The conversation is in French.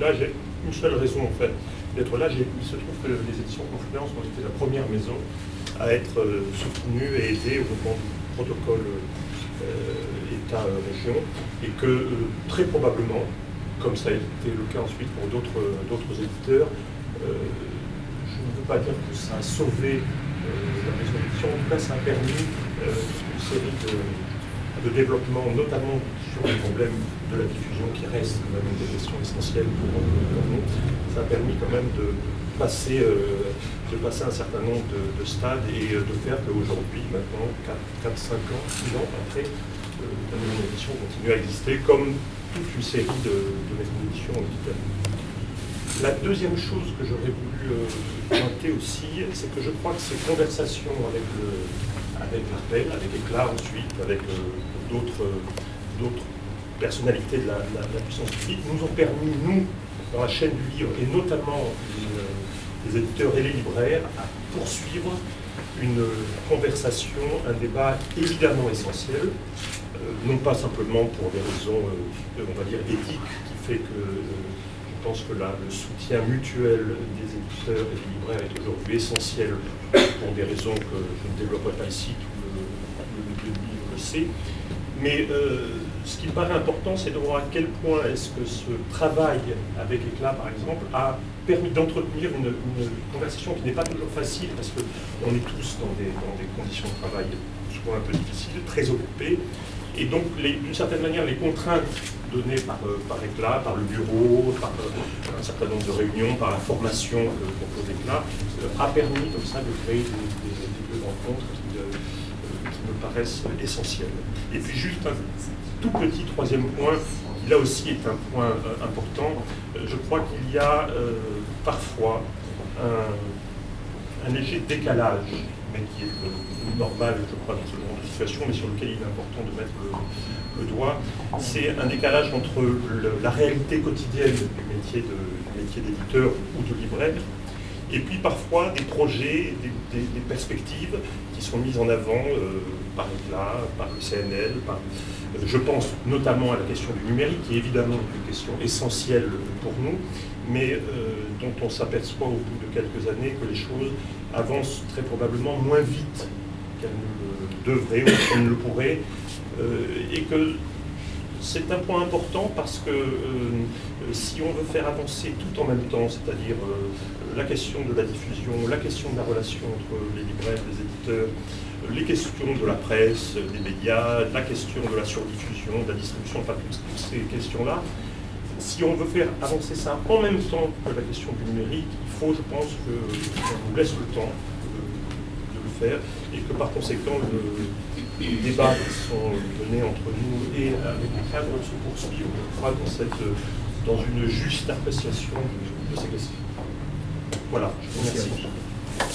Là, j'ai une seule raison en fait d'être là. Il se trouve que les éditions Confluence ont été la première maison à être euh, soutenue et aidée au moment du protocole euh, État-région et que euh, très probablement, comme ça a été le cas ensuite pour d'autres éditeurs, je ne veux pas dire que ça a sauvé la maison d'édition, en tout cas ça a permis une série de, de développement, notamment sur les problèmes de la diffusion qui reste quand même une des questions essentielles pour, nous. Ça a permis quand même de passer, euh, de passer un certain nombre de, stades et euh, de faire qu'aujourd'hui, maintenant, 4, 5 ans, 6 ans après, euh, la maison d'édition continue à exister comme toute une série de, de maisons d'édition en Italie. La deuxième chose que j'aurais voulu pointer aussi, c'est que je crois que ces conversations avec le, avec l'Arpel, avec ensuite, avec d'autres personnalités de la, puissance publique, nous ont permis, nous, dans la chaîne du livre, et notamment les, éditeurs et les libraires, à poursuivre une conversation, un débat évidemment essentiel, euh, non pas simplement pour des raisons, euh, on va dire, éthiques, qui fait que euh, pense que là, le soutien mutuel des éditeurs et des libraires est aujourd'hui essentiel pour des raisons que je ne développerai pas ici, tout le, livre le sait. Mais ce qui me paraît important, c'est de voir à quel point est-ce que ce travail avec Éclat, par exemple, a permis d'entretenir une, conversation qui n'est pas toujours facile, parce qu'on est tous dans des, conditions de travail souvent un peu difficiles, très occupés, et donc, d'une certaine manière, les contraintes données par, euh, par par le bureau, par euh, un certain nombre de réunions, par la formation que propose Éclat, euh, a permis comme ça de créer des, rencontres qui, qui, me paraissent essentielles. Et puis juste un, tout petit troisième point, qui là aussi est un point euh, important. Euh, je crois qu'il y a euh, parfois un, léger décalage, mais qui est normal, je crois, dans ce genre de situation, mais sur lequel il est important de mettre le, doigt. C'est un décalage entre la réalité quotidienne du métier d'éditeur ou de libraire, et puis parfois des projets, des, perspectives qui sont mises en avant par l'État, par le CNL, je pense notamment à la question du numérique, qui est évidemment une question essentielle pour nous, mais euh, dont on s'aperçoit au bout de quelques années que les choses avancent très probablement moins vite qu'elles ne le devraient ou qu'elles ne le pourraient, euh, et que c'est un point important parce que euh, si on veut faire avancer tout en même temps, c'est-à-dire la question de la diffusion, la question de la relation entre les libraires, les éditeurs, les questions de la presse, des médias, la question de la surdiffusion, de la distribution, enfin toutes ces questions-là, si on veut faire avancer ça en même temps que la question du numérique, il faut, je pense, qu'on nous laisse le temps et que par conséquent, les débats qui sont menés entre nous et avec les cadres se poursuivent, on dans, cette, dans une juste appréciation de, ces questions. Voilà, je vous remercie.